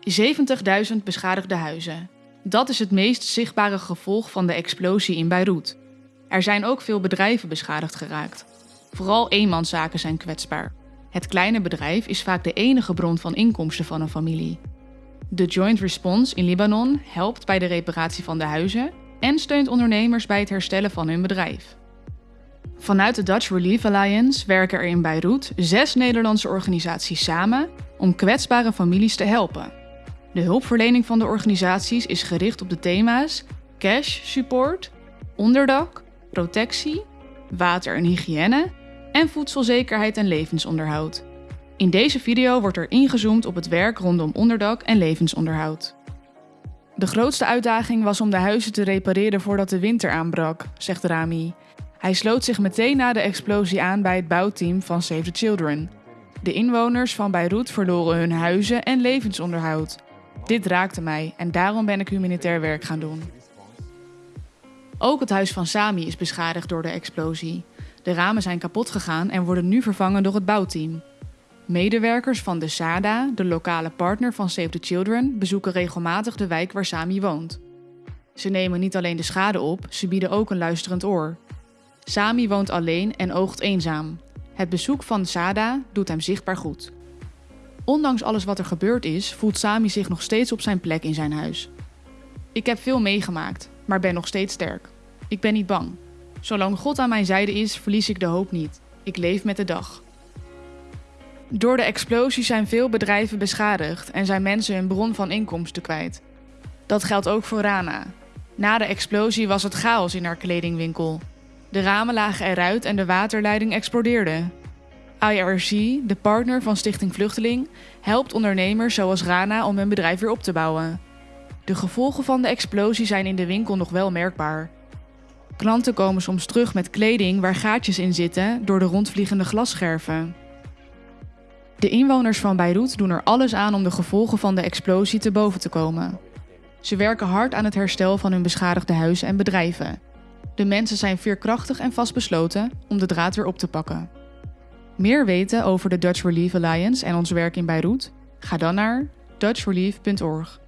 70.000 beschadigde huizen. Dat is het meest zichtbare gevolg van de explosie in Beirut. Er zijn ook veel bedrijven beschadigd geraakt. Vooral eenmanszaken zijn kwetsbaar. Het kleine bedrijf is vaak de enige bron van inkomsten van een familie. De Joint Response in Libanon helpt bij de reparatie van de huizen en steunt ondernemers bij het herstellen van hun bedrijf. Vanuit de Dutch Relief Alliance werken er in Beirut zes Nederlandse organisaties samen om kwetsbare families te helpen. De hulpverlening van de organisaties is gericht op de thema's cash support, onderdak, protectie, water en hygiëne en voedselzekerheid en levensonderhoud. In deze video wordt er ingezoomd op het werk rondom onderdak en levensonderhoud. De grootste uitdaging was om de huizen te repareren voordat de winter aanbrak, zegt Rami. Hij sloot zich meteen na de explosie aan bij het bouwteam van Save the Children. De inwoners van Beirut verloren hun huizen en levensonderhoud. Dit raakte mij en daarom ben ik humanitair werk gaan doen. Ook het huis van Sami is beschadigd door de explosie. De ramen zijn kapot gegaan en worden nu vervangen door het bouwteam. Medewerkers van de SADA, de lokale partner van Save the Children, bezoeken regelmatig de wijk waar Sami woont. Ze nemen niet alleen de schade op, ze bieden ook een luisterend oor. Sami woont alleen en oogt eenzaam. Het bezoek van SADA doet hem zichtbaar goed. Ondanks alles wat er gebeurd is, voelt Sami zich nog steeds op zijn plek in zijn huis. Ik heb veel meegemaakt, maar ben nog steeds sterk. Ik ben niet bang. Zolang God aan mijn zijde is, verlies ik de hoop niet. Ik leef met de dag. Door de explosie zijn veel bedrijven beschadigd en zijn mensen hun bron van inkomsten kwijt. Dat geldt ook voor Rana. Na de explosie was het chaos in haar kledingwinkel. De ramen lagen eruit en de waterleiding explodeerde. IRC, de partner van Stichting Vluchteling, helpt ondernemers zoals Rana om hun bedrijf weer op te bouwen. De gevolgen van de explosie zijn in de winkel nog wel merkbaar. Klanten komen soms terug met kleding waar gaatjes in zitten door de rondvliegende glasscherven. De inwoners van Beirut doen er alles aan om de gevolgen van de explosie te boven te komen. Ze werken hard aan het herstel van hun beschadigde huizen en bedrijven. De mensen zijn veerkrachtig en vastbesloten om de draad weer op te pakken. Meer weten over de Dutch Relief Alliance en ons werk in Beirut? Ga dan naar dutchrelief.org.